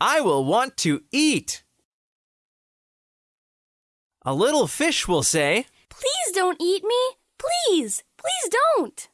I will want to eat. A little fish will say, Please don't eat me. Please, please don't.